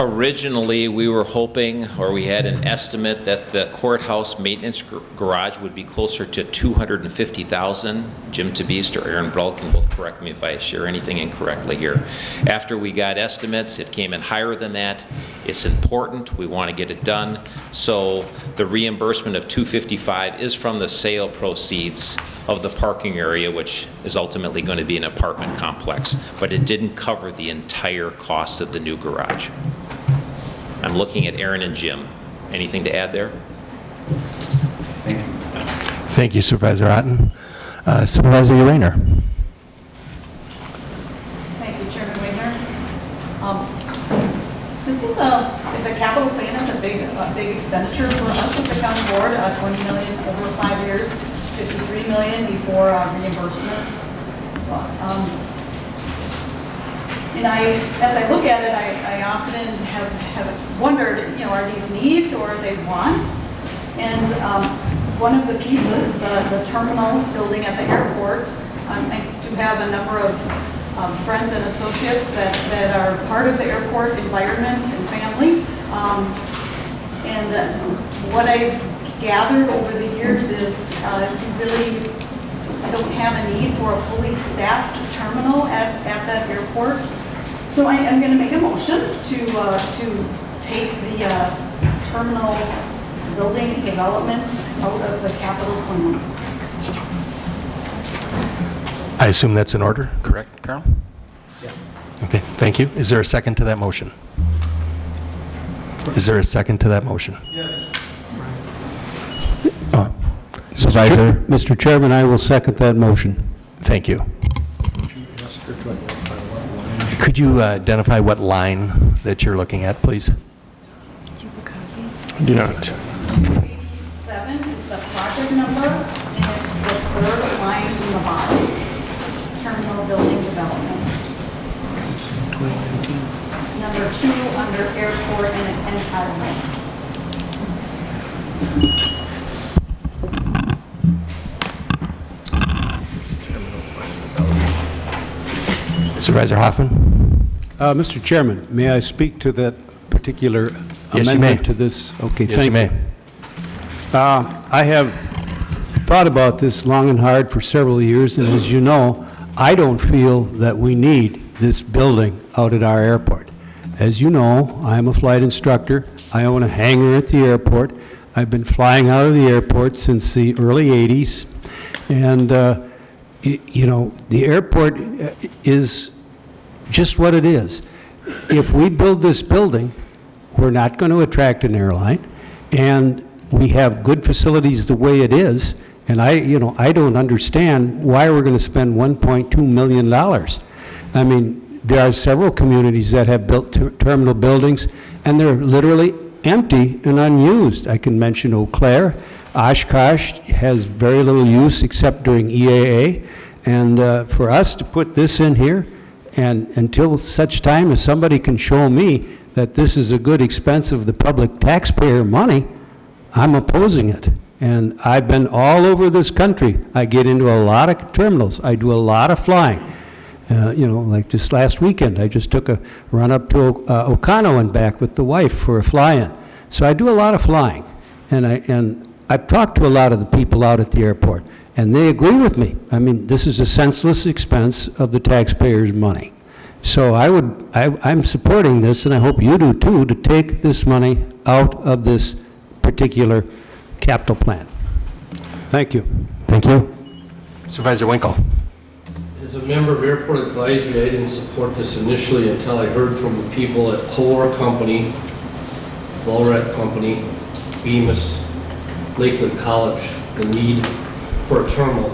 Originally, we were hoping, or we had an estimate, that the courthouse maintenance gar- garage would be closer to 250,000. Jim Tabist or Aaron Brault can both correct me if I share anything incorrectly here. After we got estimates, it came in higher than that. It's important, we want to get it done. So the reimbursement of 255 is from the sale proceeds of the parking area, which is ultimately going to be an apartment complex, but it didn't cover the entire cost of the new garage. I'm looking at Aaron and Jim. Anything to add there? Thank you Supervisor Otten. Uh, Supervisor Urainer. Thank you, Chairman Wagner. Um, This is a, the capital plan is a big, a big expenditure for us with the county board, uh, 20 million over five years, 53 million before uh, reimbursements. Um, And I, as I look at it, I, I often have, have wondered, you know, are these needs or are they wants? And um, one of the pieces, the, the terminal building at the airport, um, I do have a number of um, friends and associates that, that are part of the airport environment and family. Um, And uh, what I've gathered over the years is uh, you really don't have a need for a fully staffed terminal at, at that airport. So I am going to make a motion to, uh, to take the uh, terminal building development out of the capital plan. I assume that's in order, correct, Carl? Yeah. Okay, thank you. Is there a second to that motion? Is there a second to that motion? Yes. Supervisor? Mr. Chairman, I will second that motion. Thank you. Could you uh, identify what line that you're looking at, please? Do not. 287 is the project number, and it's the third line from the bottom. Terminal building development. Number two, under airport and and highway. Supervisor Hoffman? Uh, Mr. Chairman, may I speak to that particular Yes, amendment to this? Okay, Yes, thank you may. Uh, I have thought about this long and hard for several years, and as you know, I don't feel that we need this building out at our airport. As you know, I'm a flight instructor. I own a hangar at the airport. I've been flying out of the airport since the early 80s, and, uh, you know, the airport uh, is just what it is. If we build this building, we're not going to attract an airline, and we have good facilities the way it is, and I, you know, I don't understand why we're going to spend $1.2 million. I mean, there are several communities that have built ter- terminal buildings, and they're literally empty and unused. I can mention Eau Claire. Oshkosh has very little use except during EAA. And uh, for us to put this in here, and until such time as somebody can show me that this is a good expense of the public taxpayer money, I'm opposing it. And I've been all over this country. I get into a lot of terminals. I do a lot of flying. Uh, You know, like just last weekend, I just took a run up to uh, Oconto and back with the wife for a fly-in. So I do a lot of flying. And I, and I've talked to a lot of the people out at the airport, and they agree with me. I mean, this is a senseless expense of the taxpayers' money. So I would, I, I'm supporting this, and I hope you do too, to take this money out of this particular capital plan. Thank you. Thank you. Supervisor Winkle? As a member of Airport Advisory, I didn't support this initially until I heard from the people at Kohler Company, Vollrath Company, Bemis, Lakeland College, the need for a terminal.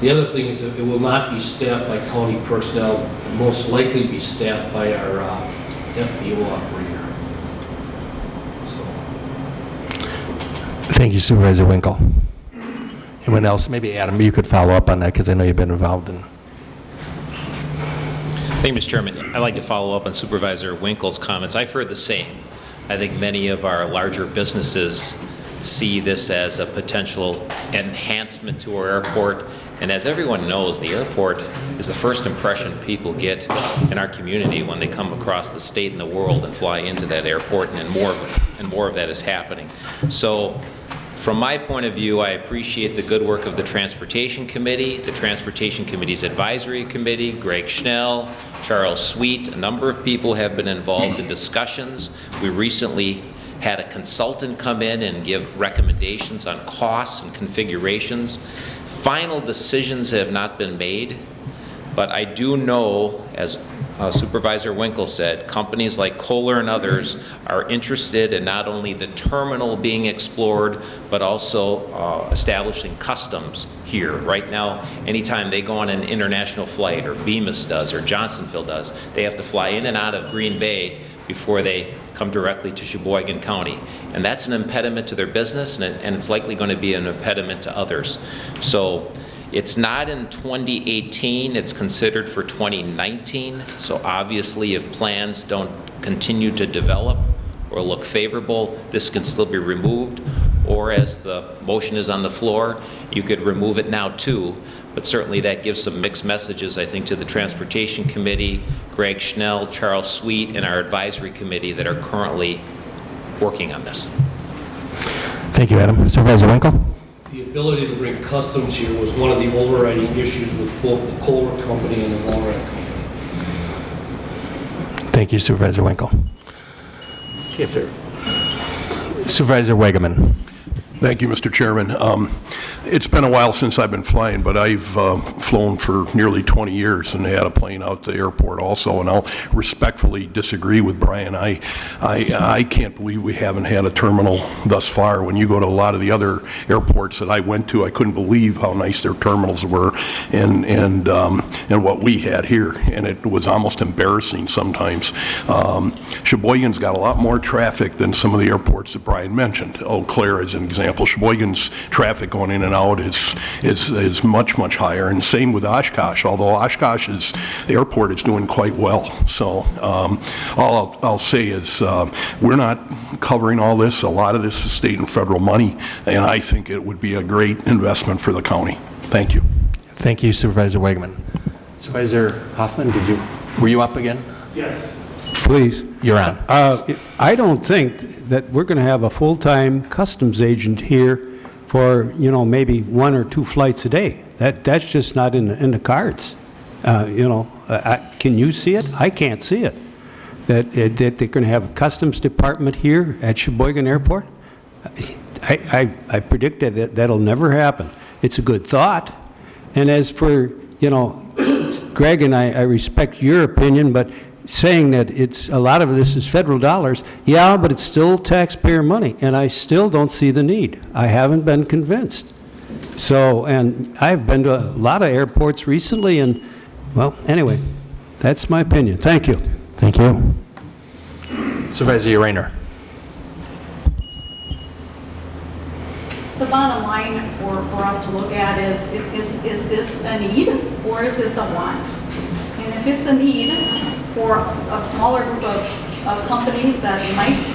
The other thing is that it will not be staffed by county personnel, It will most likely be staffed by our uh, FBO operator. Thank you Supervisor Winkle. Anyone else? Maybe Adam, you could follow up on that because I know you've been involved in. Thank you, Mr. Chairman. I'd like to follow up on Supervisor Winkle's comments. I've heard the same. I think many of our larger businesses see this as a potential enhancement to our airport. And as everyone knows, the airport is the first impression people get in our community when they come across the state and the world and fly into that airport, and more of, and more of that is happening. So from my point of view, I appreciate the good work of the Transportation Committee, the Transportation Committee's Advisory Committee, Greg Schnell, Charles Sweet, a number of people have been involved in discussions. We recently had a consultant come in and give recommendations on costs and configurations. Final decisions have not been made, but I do know, as uh, Supervisor Winkle said, companies like Kohler and others are interested in not only the terminal being explored, but also uh, establishing customs here. Right now, anytime they go on an international flight, or Bemis does, or Johnsonville does, they have to fly in and out of Green Bay before they come directly to Sheboygan County. And that's an impediment to their business, and it- and it's likely going to be an impediment to others. So it's not in 2018, it's considered for 2019. So obviously, if plans don't continue to develop or look favorable, this can still be removed. Or as the motion is on the floor, you could remove it now too. But certainly that gives some mixed messages, I think, to the Transportation Committee, Greg Schnell, Charles Sweet, and our advisory committee that are currently working on this. Thank you, Adam. Supervisor Winkle? The ability to bring customs here was one of the overriding issues with both the Kohler Company and the Longrock Company. Thank you Supervisor Winkle. Okay, if there- Supervisor Wegeman. Thank you, Mr. Chairman. Um, It's been a while since I've been flying, but I've uh, flown for nearly 20 years and had a plane out the airport also, and I'll respectfully disagree with Brian. I, I, I can't believe we haven't had a terminal thus far. When you go to a lot of the other airports that I went to, I couldn't believe how nice their terminals were and, and, um, and what we had here, and it was almost embarrassing sometimes. Um, Sheboygan's got a lot more traffic than some of the airports that Brian mentioned. Eau Claire is an example. Sheboygan's traffic going in and out is, is, is much, much higher, and same with Oshkosh, although Oshkosh is, the airport is doing quite well. So um, all I'll, I'll say is, uh, we're not covering all this. A lot of this is state and federal money, and I think it would be a great investment for the county. Thank you. Thank you Supervisor Wegeman. Supervisor Hoffman, did you, were you up again? Yes. Please. You're on. Uh, I don't think that we're going to have a full-time customs agent here for, you know, maybe one or two flights a day. That, that's just not in the, in the cards. Uh, You know, I- can you see it? I can't see it. That, that they're going to have a customs department here at Sheboygan Airport? I, I, I predict that that- that'll never happen. It's a good thought. And as for, you know, Greg and I, I respect your opinion, but saying that it's, a lot of this is federal dollars, yeah, but it's still taxpayer money, and I still don't see the need. I haven't been convinced. So, and I've been to a lot of airports recently, and, well, anyway, that's my opinion. Thank you. Thank you. Supervisor Rayner. The bottom line for, for us to look at is, is, is this a need or is this a want? And if it's a need for a smaller group of, of companies that might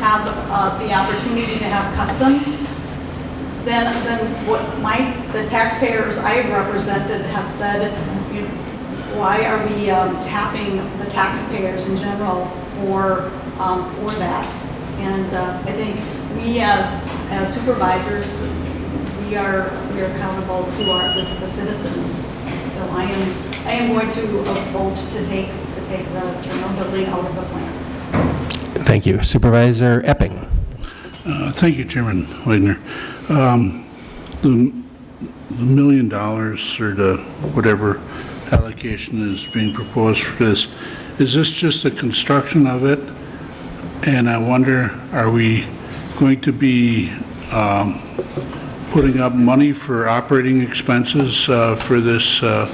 have uh, the opportunity to have customs, then, then what my, the taxpayers I have represented have said, you know, why are we um, tapping the taxpayers in general for, um, for that? And uh, I think we as, as supervisors, we are, we are accountable to our, the the citizens. So I am, I am going to uh, vote to take, to take the terminal building out of the plan. Thank you. Supervisor Epping. Uh, Thank you, Chairman Wagner. Um, The the million dollars or the whatever allocation is being proposed for this, is this just the construction of it? And I wonder, are we going to be um, putting up money for operating expenses uh, for this uh,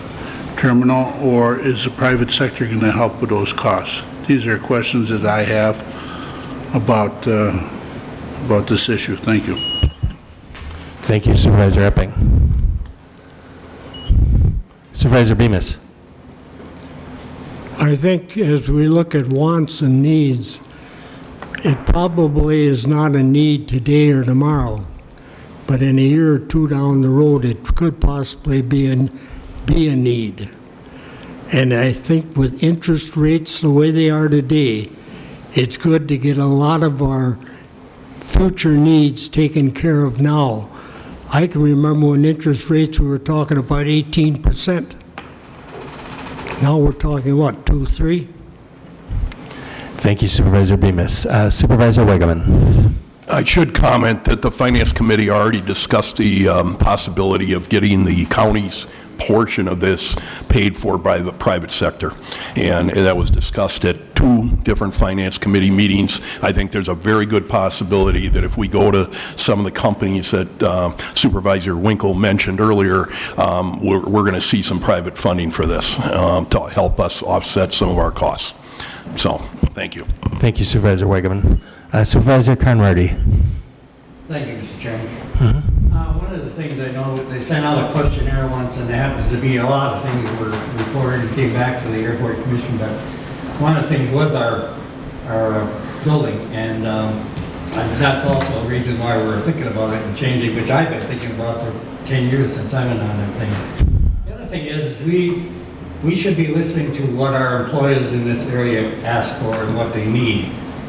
terminal, or is the private sector going to help with those costs? These are questions that I have about, uh, about this issue. Thank you. Thank you Supervisor Epping. Supervisor Bemis. I think as we look at wants and needs, it probably is not a need today or tomorrow, but in a year or two down the road, it could possibly be an, be a need. And I think with interest rates the way they are today, it's good to get a lot of our future needs taken care of now. I can remember when interest rates, we were talking about 18%. Now we're talking, what, 2, 3? Thank you Supervisor Bemis. Uh, Supervisor Wegeman. I should comment that the Finance Committee already discussed the um, possibility of getting the county's portion of this paid for by the private sector. And that was discussed at two different Finance Committee meetings. I think there's a very good possibility that if we go to some of the companies that uh, Supervisor Winkle mentioned earlier, um, we're we're going to see some private funding for this um, to help us offset some of our costs. So, thank you. Thank you Supervisor Wegeman. Uh, Supervisor Conrady. Thank you, Mr. Chairman. Uh, One of the things I know, they sent out a questionnaire once, and there happens to be a lot of things were reported and came back to the airport commission, but one of the things was our, our uh, building, and um, that's also a reason why we're thinking about it and changing, which I've been thinking about for 10 years since I've been on that thing. The other thing is, is we, we should be listening to what our employers in this area ask for and what they need.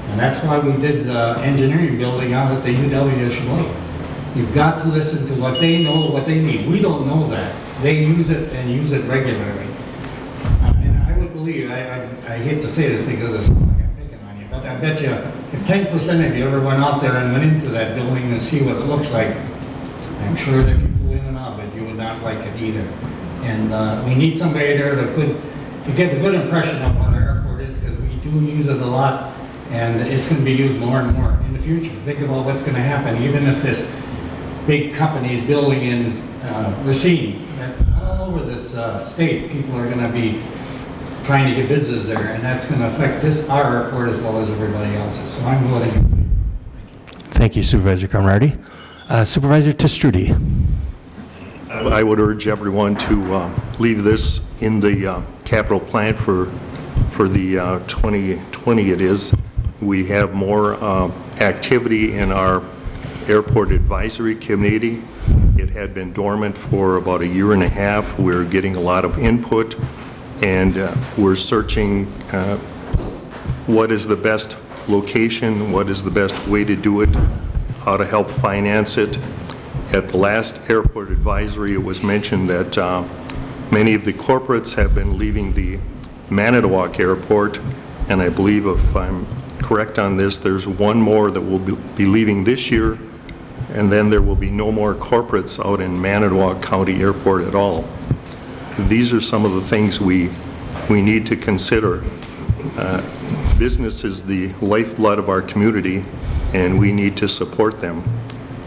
And that's why we did the engineering building out at the UW Sheboygan. You've got to listen to what they know, what they need. We don't know that. They use it and use it regularly. And I would believe, I, I, I hate to say this because it's like I'm picking on you, but I bet you if ten percent of you ever went out there and went into that building to see what it looks like, I'm sure that people in and out of it, you would not like it either. And, uh, we need somebody there that could, to give a good impression of what our airport is, because we do use it a lot, and it's gonna be used more and more in the future. Think about what's gonna happen, even if this big companies building in, uh, Racine, that all over this, uh, state, people are gonna be trying to get business there, and that's gonna affect this, our airport as well as everybody else's. So I'm voting Thank you Supervisor Conrady. Uh, Supervisor Te Stroete. I would urge everyone to uh, leave this in the uh, capital plan for, for the uh, 2020 it is. We have more uh, activity in our airport advisory committee. It had been dormant for about a year and a half. We're getting a lot of input, and uh, we're searching uh, what is the best location, what is the best way to do it, how to help finance it. At the last airport advisory, it was mentioned that uh, many of the corporates have been leaving the Manitowoc Airport, and I believe if I'm correct on this, there's one more that will be- be leaving this year, and then there will be no more corporates out in Manitowoc County Airport at all. These are some of the things we, we need to consider. Uh, Business is the lifeblood of our community, and we need to support them.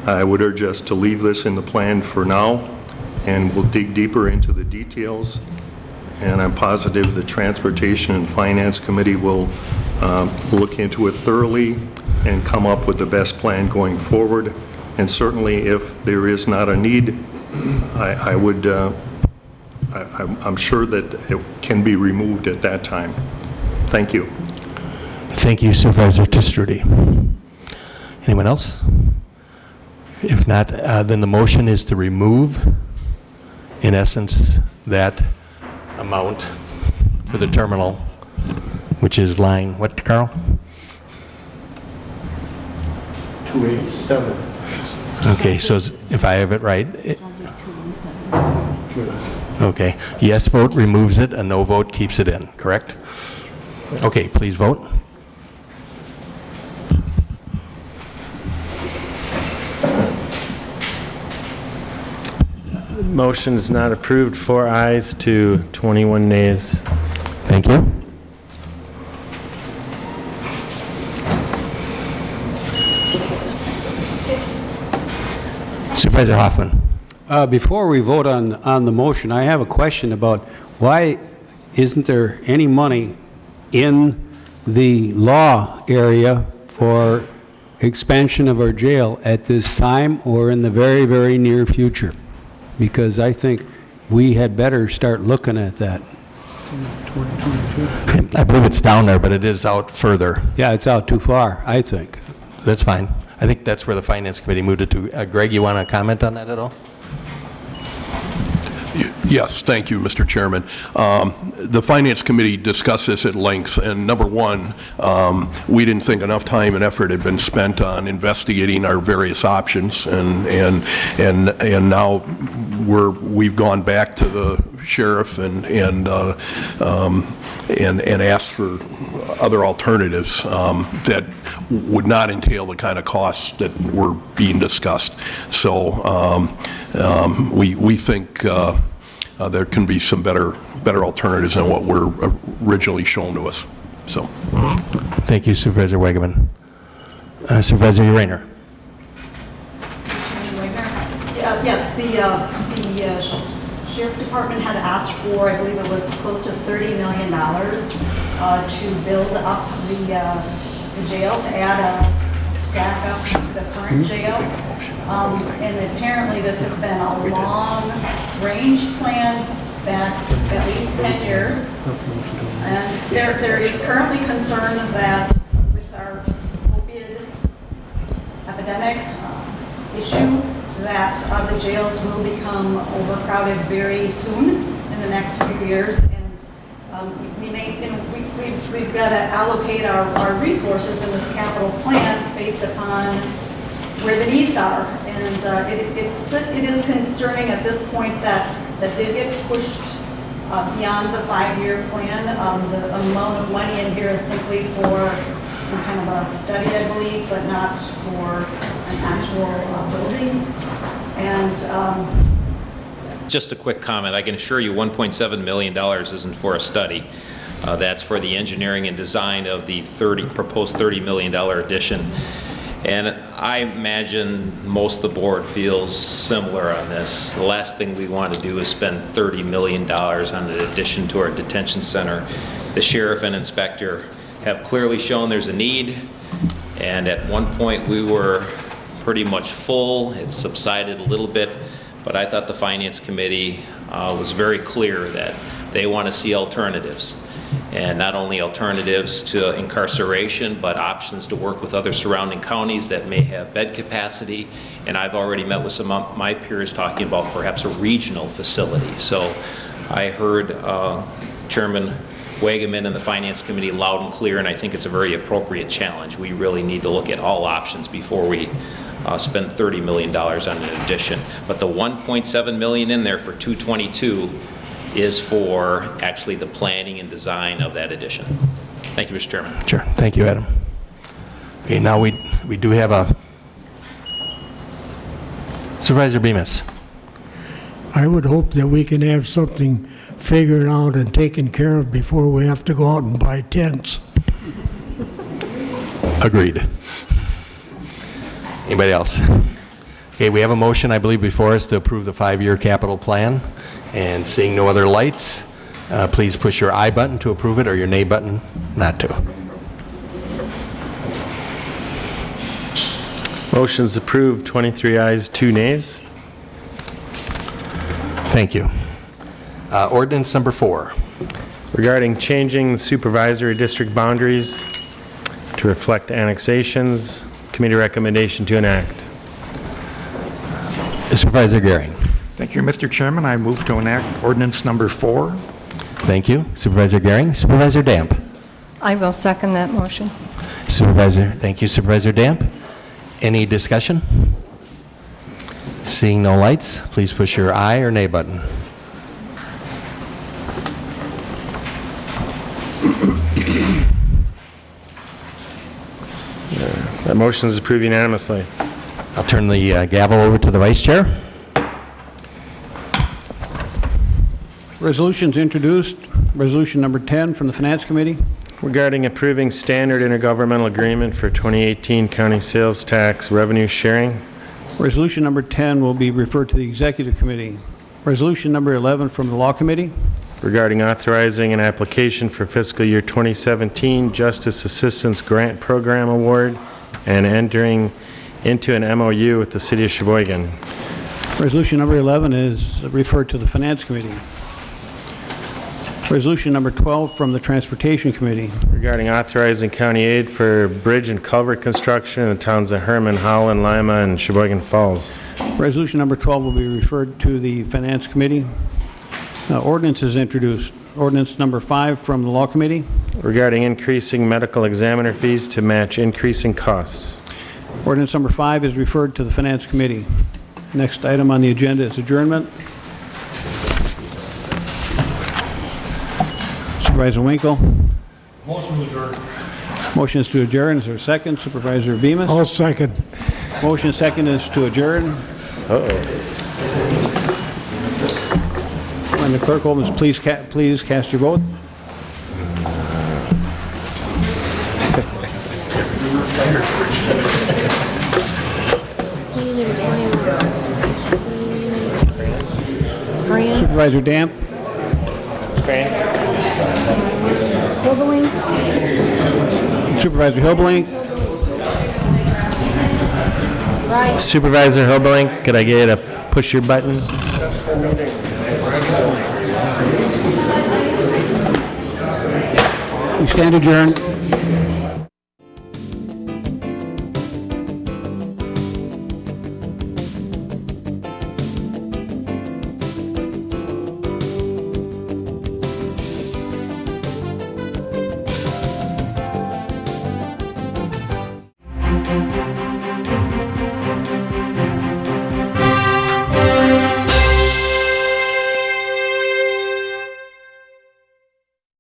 I would urge us to leave this in the plan for now, and we'll dig deeper into the details, and I'm positive the Transportation and Finance Committee will um, look into it thoroughly and come up with the best plan going forward. And certainly, if there is not a need, I I would, uh, I- I'm I'm sure that it can be removed at that time. Thank you. Thank you Supervisor Te Stroete. Anyone else? If not, uh, then the motion is to remove, in essence, that amount for the terminal, which is line, what, Carl? 287. Okay, so if I have it right, it- okay, yes vote removes it, a no vote keeps it in, correct? Okay, please vote. Motion is not approved, four ayes to 21 nays. Thank you. Supervisor Hoffman. Uh, Before we vote on, on the motion, I have a question about why isn't there any money in the law area for expansion of our jail at this time or in the very, very near future? Because I think we had better start looking at that. I believe it's down there, but it is out further. Yeah, it's out too far, I think. That's fine. I think that's where the Finance Committee moved it to. Uh, Greg, you want to comment on that at all? Yes, thank you, Mr. Chairman. Um, The Finance Committee discussed this at length, and number one, um, we didn't think enough time and effort had been spent on investigating our various options, and, and, and and now we're, we've gone back to the sheriff and, and, uh, um, and and asked for other alternatives um, that would not entail the kind of costs that were being discussed. So um, um, we, we think uh, uh, there can be some better, better alternatives than what were originally shown to us, so. Thank you, Supervisor Wagaman. Uh, Supervisor Rayner. Yeah, Yes, the, uh, the uh, sheriff department had asked for, I believe it was close to $30 million uh, to build up the, uh, the jail, to add a stack up to the current jail. Um, And apparently, this has been a long-range plan back at least 10 years. And there, there is currently concern that with our opiate epidemic uh, issue, that uh, the jails will become overcrowded very soon in the next few years. And um, we may, you know, we've, we've got to allocate our, our resources in this capital plan based upon where the needs are. And uh, it, it's, it is concerning at this point that, that did get pushed uh, beyond the five-year plan. Um, The amount of money in here is simply for some kind of a study, I believe, but not for an actual uh, building. And um, Just a quick comment. I can assure you $1.7 million isn't for a study. Uh, That's for the engineering and design of the 30, proposed $30 million addition. And I imagine most of the board feels similar on this. The last thing we want to do is spend $30 million on an addition to our detention center. The sheriff and inspector have clearly shown there's a need, and at one point, we were pretty much full. It subsided a little bit, but I thought the Finance Committee uh, was very clear that they want to see alternatives. And not only alternatives to incarceration, but options to work with other surrounding counties that may have bed capacity. And I've already met with some of my peers talking about perhaps a regional facility. So I heard uh, Chairman Wagaman and the Finance Committee loud and clear, and I think it's a very appropriate challenge. We really need to look at all options before we uh, spend $30 million on an addition. But the 1.7 million in there for 222 is for actually the planning and design of that addition. Thank you, Mr. Chairman. Sure. Thank you, Adam. Okay, now we, we do have a Supervisor Bemis. I would hope that we can have something figured out and taken care of before we have to go out and buy tents. Agreed. Anybody else? Okay, we have a motion, I believe, before us to approve the five-year capital plan. And seeing no other lights, uh, please push your aye button to approve it or your nay button not to. Motion's approved, 23 ayes, 2 nays. Thank you. Uh, Ordinance number four. Regarding changing supervisory district boundaries to reflect annexations, committee recommendation to enact. Supervisor Gehring. Thank you, Mr. Chairman. I move to enact ordinance number four. Thank you. Supervisor Gehring. Supervisor Damp. I will second that motion. Supervisor, thank you, Supervisor Damp. Any discussion? Seeing no lights, please push your aye or nay button. That motion is approved unanimously. I'll turn the uh, gavel over to the Vice Chair. Resolutions introduced. Resolution number 10 from the Finance Committee. Regarding approving standard intergovernmental agreement for 2018 county sales tax revenue sharing Resolution number 10 will be referred to the Executive Committee. Resolution number 11 from the Law Committee. regarding authorizing an application for fiscal year 2017 Justice Assistance Grant Program Award and entering into an MOU with the City of Sheboygan. Resolution number 11 is referred to the Finance Committee. Resolution number 12 from the Transportation Committee. regarding authorizing county aid for bridge and culvert construction in the towns of Herman, Holland, Lima, and Sheboygan Falls. Resolution number 12 will be referred to the Finance Committee. Uh, Ordinance is introduced. Ordinance number 5 from the Law Committee. regarding increasing medical examiner fees to match increasing costs. Ordinance number 5 is referred to the Finance Committee. Next item on the agenda is adjournment. Supervisor Winkle. Motion adjourned. Motion is to adjourn. Is there a second? Supervisor Bemis. I'll second. Motion second is to adjourn. Uh-oh. And the clerk, Holmes, please, ca- please cast your vote. Supervisor Damp. Hilberling? Supervisor Hilblink. Supervisor Hilberling, could I get you to push your button? We stand adjourned.